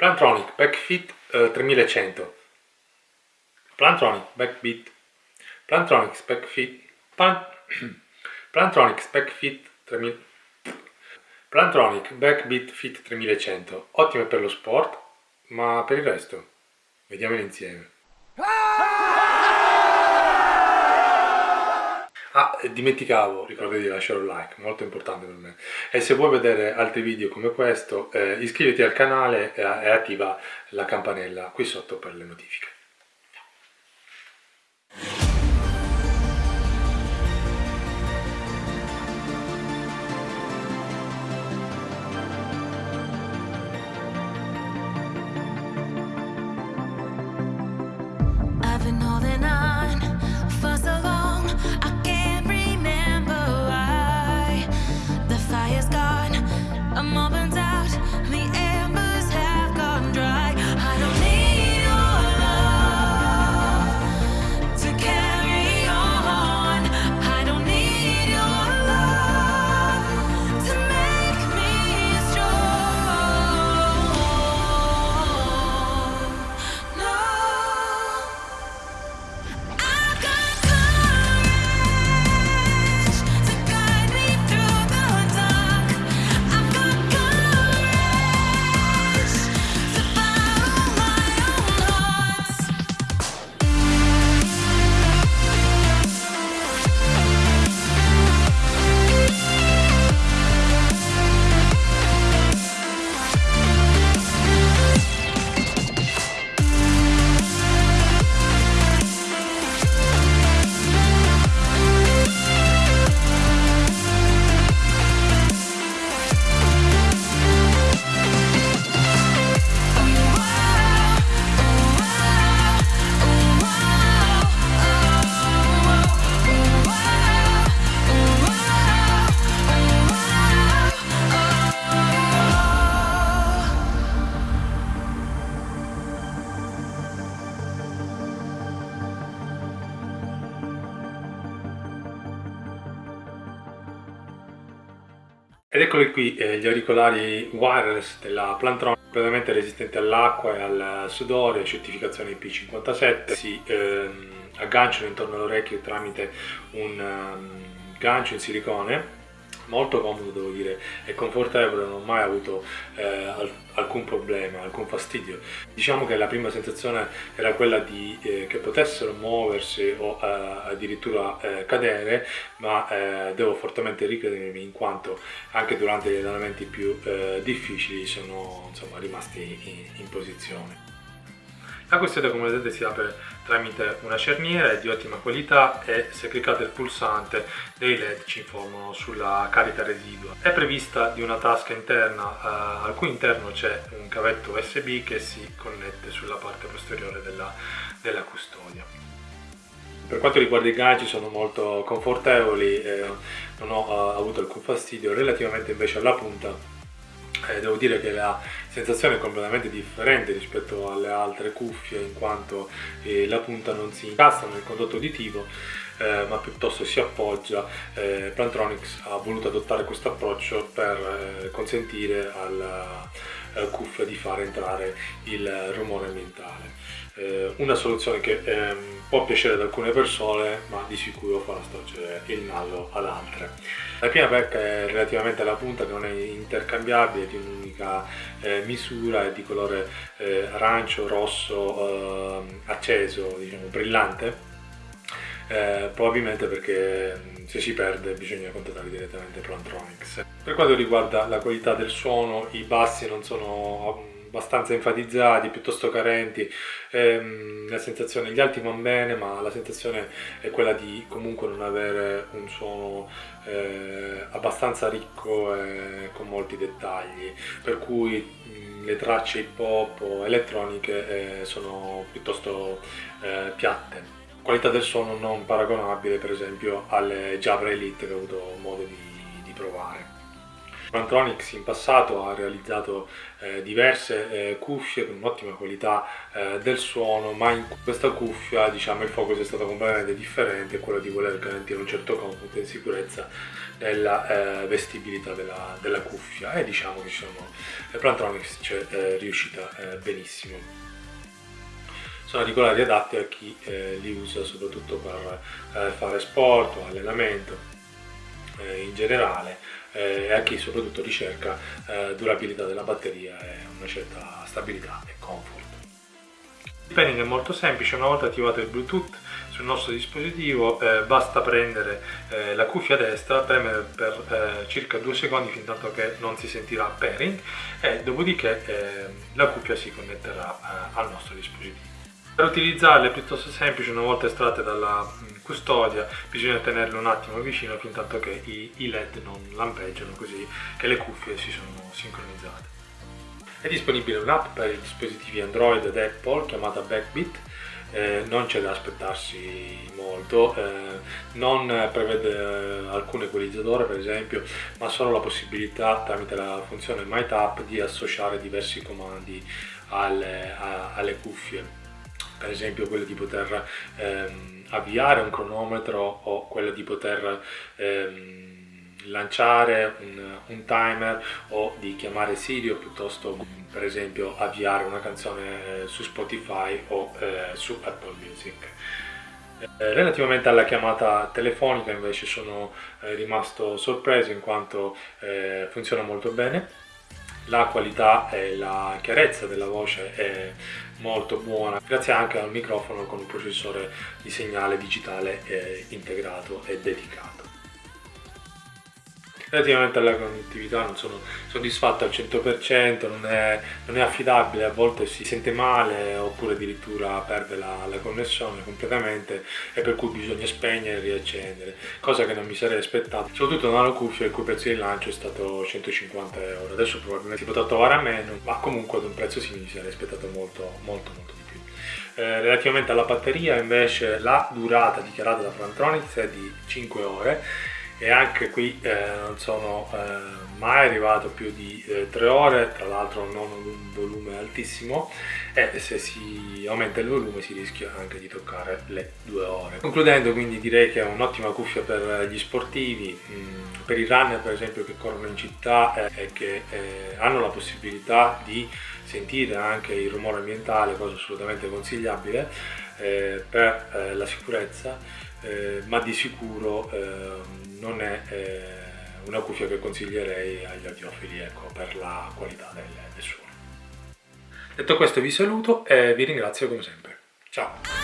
Plantronic Backfit eh, 3100 Plantronic Backbeat. Plantronics Backfit Plan... Plantronics Backfit 3000 Plantronic Backbeat Fit 3100 ottime per lo sport ma per il resto vediamole insieme Ah, dimenticavo, ricordati di lasciare un like, molto importante per me. E se vuoi vedere altri video come questo, eh, iscriviti al canale e attiva la campanella qui sotto per le notifiche. Ed eccoli qui eh, gli auricolari wireless della Plantronic, completamente resistenti all'acqua e al sudore, certificazione IP57, si ehm, agganciano intorno all'orecchio tramite un um, gancio in silicone molto comodo devo dire e confortevole, non ho mai avuto eh, alcun problema, alcun fastidio. Diciamo che la prima sensazione era quella di eh, che potessero muoversi o eh, addirittura eh, cadere, ma eh, devo fortemente ricredermi in quanto anche durante gli allenamenti più eh, difficili sono insomma, rimasti in, in posizione. La questione come vedete si apre tramite una cerniera, è di ottima qualità e se cliccate il pulsante dei led ci informano sulla carica residua. È prevista di una tasca interna eh, al cui interno c'è un cavetto USB che si connette sulla parte posteriore della, della custodia. Per quanto riguarda i ganci sono molto confortevoli, eh, non ho eh, avuto alcun fastidio, relativamente invece alla punta eh, devo dire che la sensazione completamente differente rispetto alle altre cuffie in quanto eh, la punta non si incastra nel condotto uditivo eh, ma piuttosto si appoggia. Eh, Plantronics ha voluto adottare questo approccio per eh, consentire alla cuffia di far entrare il rumore ambientale. Eh, una soluzione che ehm, può piacere ad alcune persone ma di sicuro farà storcere il naso ad altre. La prima pecca è relativamente alla punta che non è intercambiabile, di un'unica eh, misura, è di colore eh, arancio, rosso, ehm, acceso, diciamo brillante eh, probabilmente perché se si perde bisogna contattare direttamente Plantronics. Per quanto riguarda la qualità del suono, i bassi non sono abbastanza enfatizzati, piuttosto carenti, ehm, la sensazione, gli alti van bene, ma la sensazione è quella di comunque non avere un suono eh, abbastanza ricco e con molti dettagli, per cui mh, le tracce hip hop o elettroniche eh, sono piuttosto eh, piatte qualità del suono non paragonabile per esempio alle Jabra Elite che ho avuto modo di, di provare. Plantronics in passato ha realizzato eh, diverse eh, cuffie con un'ottima qualità eh, del suono, ma in questa cuffia diciamo, il focus è stato completamente differente, quello di voler garantire un certo comfort e sicurezza nella eh, vestibilità della, della, cuffia e diciamo che diciamo, Plantronics ci è eh, riuscita eh, benissimo. Sono auricolari adatti a chi li usa soprattutto per fare sport o allenamento in generale eh, e a chi soprattutto ricerca eh, durabilità della batteria e una certa stabilità e comfort. Il pairing è molto semplice, una volta attivato il Bluetooth sul nostro dispositivo eh, basta prendere eh, la cuffia destra, premere per eh, circa due secondi fin tanto che non si sentirà pairing e dopodiché eh, la cuffia si connetterà al nostro dispositivo. Per utilizzarle è piuttosto semplice, una volta estratte dalla mm, custodia bisogna tenerle un attimo vicino fin tanto che i, i led non lampeggiano così che le cuffie si sono sincronizzate. È disponibile un'app per i dispositivi Android ed Apple chiamata Backbit, eh, non c'è da aspettarsi molto, eh, non prevede eh, alcun equalizzatore per esempio, ma solo la possibilità tramite la funzione MyTap di associare diversi comandi alle, a, alle cuffie per esempio quello di poter ehm, avviare un cronometro o quello di poter ehm, lanciare un, un, timer o di chiamare Siri o piuttosto per esempio avviare una canzone eh, su Spotify o eh, su Apple Music. Eh, relativamente alla chiamata telefonica invece sono eh, rimasto sorpreso in quanto funziona molto bene la qualità e la chiarezza della voce è molto buona grazie anche al microfono con un processore di segnale digitale eh, integrato e dedicato relativamente alla connettività non sono soddisfatto al 100%, non è, non è, affidabile, a volte si sente male oppure addirittura perde la, la, connessione completamente e per cui bisogna spegnere e riaccendere, cosa che non mi sarei aspettato, soprattutto una cuffia il cui prezzo di lancio è stato 150 euro, adesso probabilmente si potrà trovare a meno, ma comunque ad un prezzo simile mi sarei aspettato molto molto molto di più. Eh, relativamente alla batteria invece la durata dichiarata da Plantronics è di 5 ore e anche qui eh, non sono eh, mai arrivato più di eh, 3 ore, tra l'altro non un volume altissimo e se si aumenta il volume si rischia anche di toccare le 2 ore. Concludendo quindi direi che è un'ottima cuffia per gli sportivi, mh, mm, per i runner per esempio che corrono in città eh, e che eh, hanno la possibilità di sentire anche il rumore ambientale, cosa assolutamente consigliabile eh, per la sicurezza, ma di sicuro ehm, non è eh, una cuffia che consiglierei agli audiofili ecco, per la qualità del, del suono. Detto questo vi saluto e vi ringrazio come sempre. Ciao!